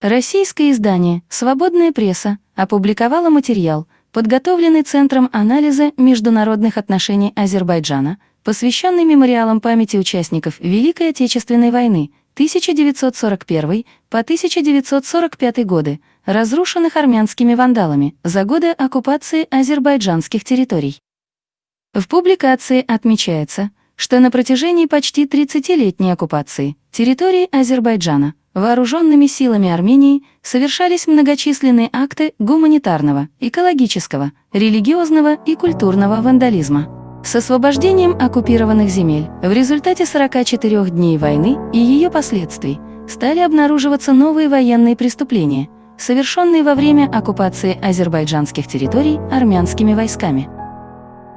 Российское издание «Свободная пресса» опубликовало материал, подготовленный Центром анализа международных отношений Азербайджана, посвященный мемориалам памяти участников Великой Отечественной войны 1941 по 1945 годы, разрушенных армянскими вандалами за годы оккупации азербайджанских территорий. В публикации отмечается, что на протяжении почти 30-летней оккупации территории Азербайджана вооруженными силами Армении совершались многочисленные акты гуманитарного, экологического, религиозного и культурного вандализма. С освобождением оккупированных земель в результате 44 дней войны и ее последствий стали обнаруживаться новые военные преступления, совершенные во время оккупации азербайджанских территорий армянскими войсками.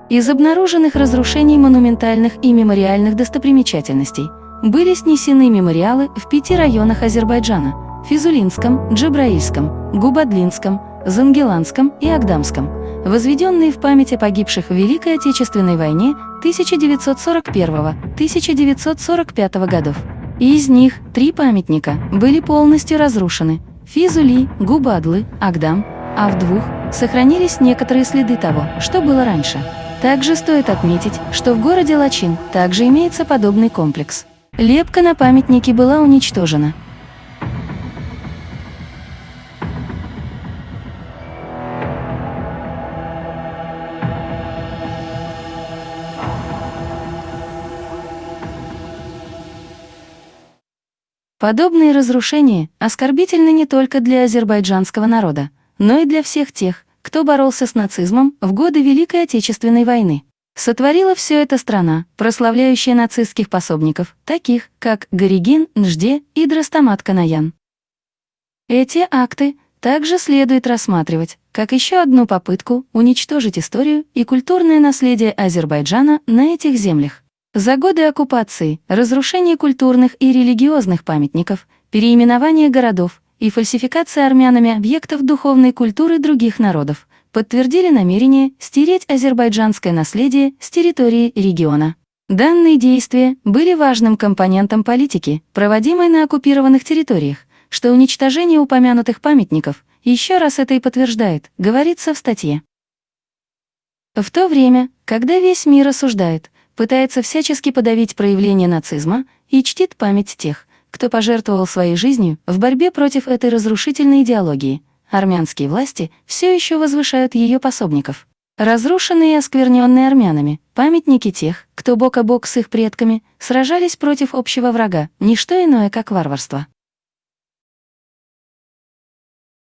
Из обнаруженных разрушений монументальных и мемориальных достопримечательностей были снесены мемориалы в пяти районах Азербайджана – Физулинском, Джабраильском, Губадлинском, Зангеланском и Агдамском, возведенные в память о погибших в Великой Отечественной войне 1941-1945 годов. Из них три памятника были полностью разрушены – Физули, Губадлы, Агдам, а в двух сохранились некоторые следы того, что было раньше – также стоит отметить, что в городе Лачин также имеется подобный комплекс. Лепка на памятнике была уничтожена. Подобные разрушения оскорбительны не только для азербайджанского народа, но и для всех тех, кто боролся с нацизмом в годы Великой Отечественной войны. Сотворила все это страна, прославляющая нацистских пособников, таких как Горигин, Нжде и Драстамат Канаян. Эти акты также следует рассматривать как еще одну попытку уничтожить историю и культурное наследие Азербайджана на этих землях. За годы оккупации, разрушение культурных и религиозных памятников, переименование городов, и фальсификация армянами объектов духовной культуры других народов подтвердили намерение стереть азербайджанское наследие с территории региона. Данные действия были важным компонентом политики, проводимой на оккупированных территориях, что уничтожение упомянутых памятников еще раз это и подтверждает, говорится в статье. В то время, когда весь мир осуждает, пытается всячески подавить проявление нацизма и чтит память тех, кто пожертвовал своей жизнью в борьбе против этой разрушительной идеологии. Армянские власти все еще возвышают ее пособников. Разрушенные и оскверненные армянами, памятники тех, кто бок о бок с их предками, сражались против общего врага, ничто иное, как варварство.